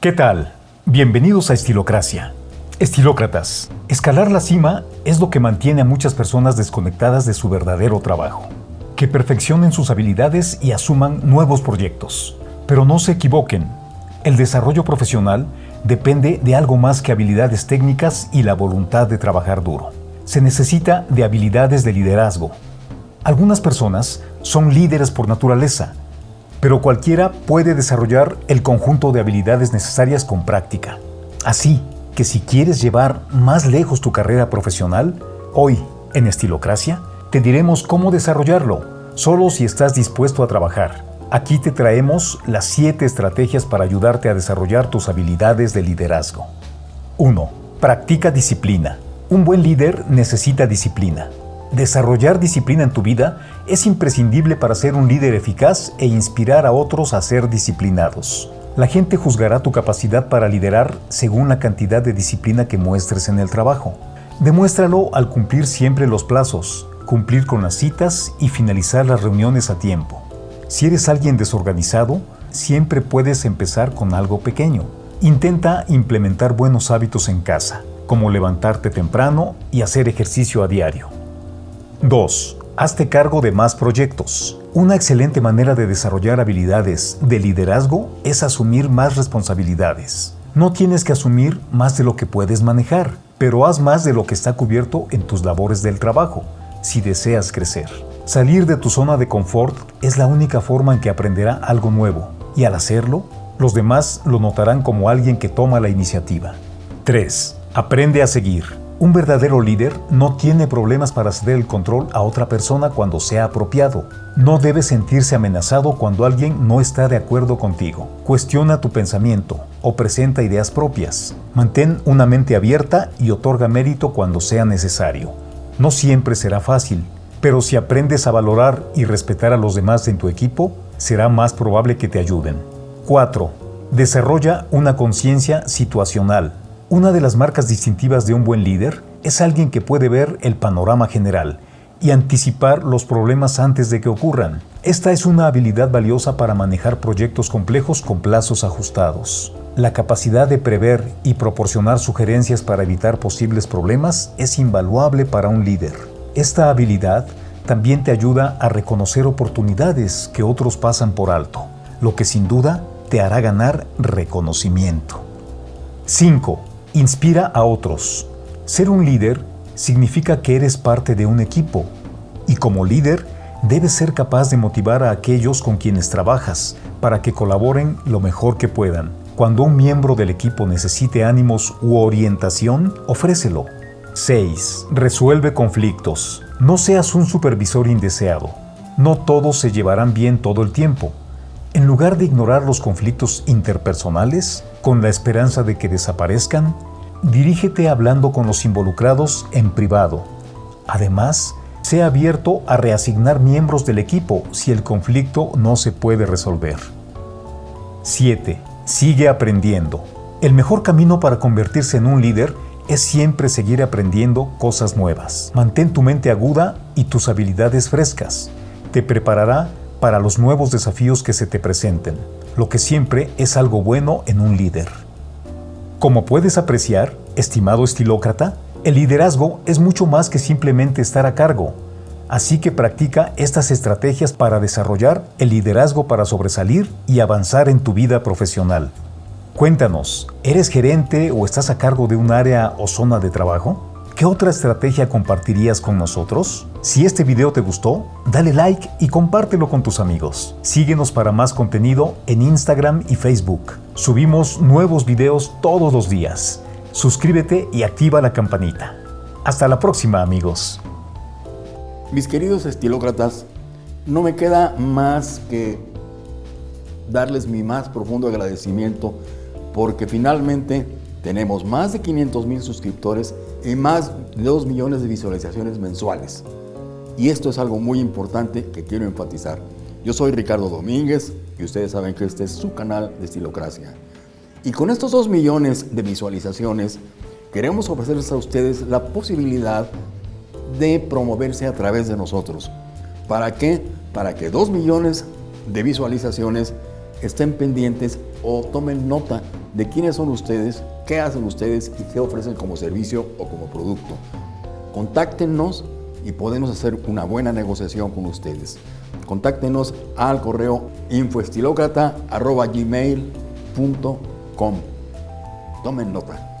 ¿Qué tal? Bienvenidos a Estilocracia. Estilócratas, escalar la cima es lo que mantiene a muchas personas desconectadas de su verdadero trabajo. Que perfeccionen sus habilidades y asuman nuevos proyectos. Pero no se equivoquen, el desarrollo profesional depende de algo más que habilidades técnicas y la voluntad de trabajar duro. Se necesita de habilidades de liderazgo. Algunas personas son líderes por naturaleza, pero cualquiera puede desarrollar el conjunto de habilidades necesarias con práctica. Así que si quieres llevar más lejos tu carrera profesional, hoy, en Estilocracia, te diremos cómo desarrollarlo, solo si estás dispuesto a trabajar. Aquí te traemos las 7 estrategias para ayudarte a desarrollar tus habilidades de liderazgo. 1. Practica disciplina. Un buen líder necesita disciplina. Desarrollar disciplina en tu vida es imprescindible para ser un líder eficaz e inspirar a otros a ser disciplinados. La gente juzgará tu capacidad para liderar según la cantidad de disciplina que muestres en el trabajo. Demuéstralo al cumplir siempre los plazos, cumplir con las citas y finalizar las reuniones a tiempo. Si eres alguien desorganizado, siempre puedes empezar con algo pequeño. Intenta implementar buenos hábitos en casa, como levantarte temprano y hacer ejercicio a diario. 2. Hazte cargo de más proyectos. Una excelente manera de desarrollar habilidades de liderazgo es asumir más responsabilidades. No tienes que asumir más de lo que puedes manejar, pero haz más de lo que está cubierto en tus labores del trabajo, si deseas crecer. Salir de tu zona de confort es la única forma en que aprenderá algo nuevo, y al hacerlo, los demás lo notarán como alguien que toma la iniciativa. 3. Aprende a seguir. Un verdadero líder no tiene problemas para ceder el control a otra persona cuando sea apropiado. No debe sentirse amenazado cuando alguien no está de acuerdo contigo. Cuestiona tu pensamiento o presenta ideas propias. Mantén una mente abierta y otorga mérito cuando sea necesario. No siempre será fácil, pero si aprendes a valorar y respetar a los demás en tu equipo, será más probable que te ayuden. 4. Desarrolla una conciencia situacional. Una de las marcas distintivas de un buen líder es alguien que puede ver el panorama general y anticipar los problemas antes de que ocurran. Esta es una habilidad valiosa para manejar proyectos complejos con plazos ajustados. La capacidad de prever y proporcionar sugerencias para evitar posibles problemas es invaluable para un líder. Esta habilidad también te ayuda a reconocer oportunidades que otros pasan por alto, lo que sin duda te hará ganar reconocimiento. 5. Inspira a otros. Ser un líder significa que eres parte de un equipo y como líder debes ser capaz de motivar a aquellos con quienes trabajas para que colaboren lo mejor que puedan. Cuando un miembro del equipo necesite ánimos u orientación, ofrécelo. 6. Resuelve conflictos. No seas un supervisor indeseado. No todos se llevarán bien todo el tiempo. En lugar de ignorar los conflictos interpersonales, con la esperanza de que desaparezcan, dirígete hablando con los involucrados en privado. Además, sea abierto a reasignar miembros del equipo si el conflicto no se puede resolver. 7. Sigue aprendiendo. El mejor camino para convertirse en un líder es siempre seguir aprendiendo cosas nuevas. Mantén tu mente aguda y tus habilidades frescas. Te preparará para los nuevos desafíos que se te presenten, lo que siempre es algo bueno en un líder. Como puedes apreciar, estimado estilócrata, el liderazgo es mucho más que simplemente estar a cargo, así que practica estas estrategias para desarrollar el liderazgo para sobresalir y avanzar en tu vida profesional. Cuéntanos, ¿eres gerente o estás a cargo de un área o zona de trabajo? ¿Qué otra estrategia compartirías con nosotros? Si este video te gustó, dale like y compártelo con tus amigos. Síguenos para más contenido en Instagram y Facebook. Subimos nuevos videos todos los días. Suscríbete y activa la campanita. Hasta la próxima amigos. Mis queridos estilócratas, no me queda más que darles mi más profundo agradecimiento porque finalmente tenemos más de 500 mil suscriptores y más de 2 millones de visualizaciones mensuales. Y esto es algo muy importante que quiero enfatizar. Yo soy Ricardo Domínguez y ustedes saben que este es su canal de Estilocracia. Y con estos 2 millones de visualizaciones, queremos ofrecerles a ustedes la posibilidad de promoverse a través de nosotros. ¿Para qué? Para que 2 millones de visualizaciones estén pendientes o tomen nota de quiénes son ustedes, qué hacen ustedes y qué ofrecen como servicio o como producto. Contáctenos y podemos hacer una buena negociación con ustedes. Contáctenos al correo infoestilócrata.gmail.com. Tomen nota.